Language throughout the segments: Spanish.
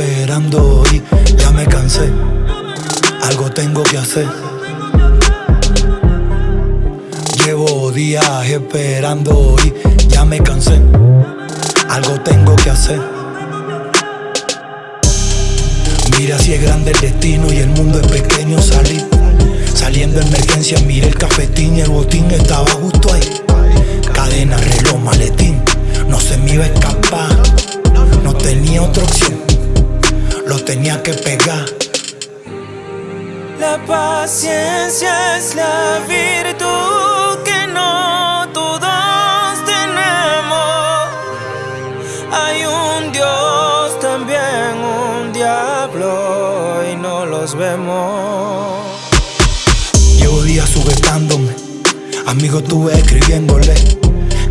esperando y ya me cansé. Algo tengo que hacer. Llevo días esperando y ya me cansé. Algo tengo que hacer. Mira si es grande el destino y el mundo es pequeño. Salí saliendo emergencia, miré el cafetín y el botín estaba justo ahí. Cadena, reloj, maletín, tenía que pegar. La paciencia es la virtud que no todos tenemos. Hay un Dios, también un diablo y no los vemos. Llevo días sujetándome, amigos tuve escribiéndole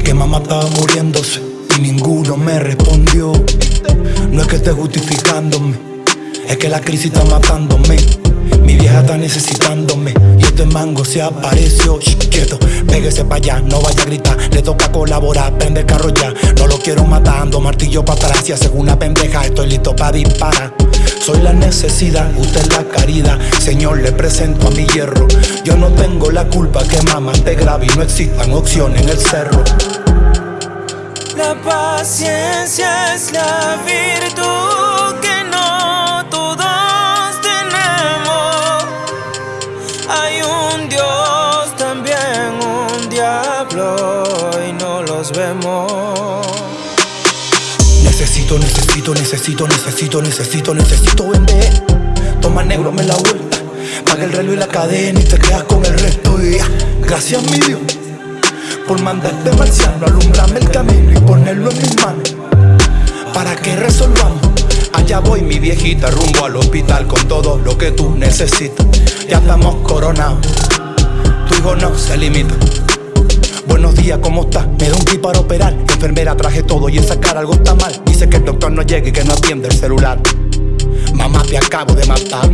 que mamá estaba muriéndose y ninguno me respondió. No es que esté justificándome, es que la crisis está matándome. Mi vieja está necesitándome y este mango se apareció. Shh, quieto, pégese para allá, no vaya a gritar. Le toca colaborar, prende el ya. No lo quiero matando, martillo para atrás. Y hace una pendeja, estoy listo para disparar. Soy la necesidad, usted es la caridad. Señor, le presento a mi hierro. Yo no tengo la culpa que mamá te grave y no existan opciones en el cerro. La paciencia es la virtud Necesito, necesito, necesito, necesito, necesito, necesito vender. Toma negro, me la vuelta. Paga el reloj y la cadena y te quedas con el resto. Y ya. Gracias, mi Dios, por mandarte marciano, alumbrarme el camino y ponerlo en mis manos. Para que resolvamos. Allá voy, mi viejita, rumbo al hospital con todo lo que tú necesitas. Ya estamos coronados. Tu hijo no se limita. Buenos días, ¿cómo estás? Me da un kit para operar. Enfermera, traje todo y esa cara algo está mal. Y que no atiende el celular. Mamá, te acabo de matar.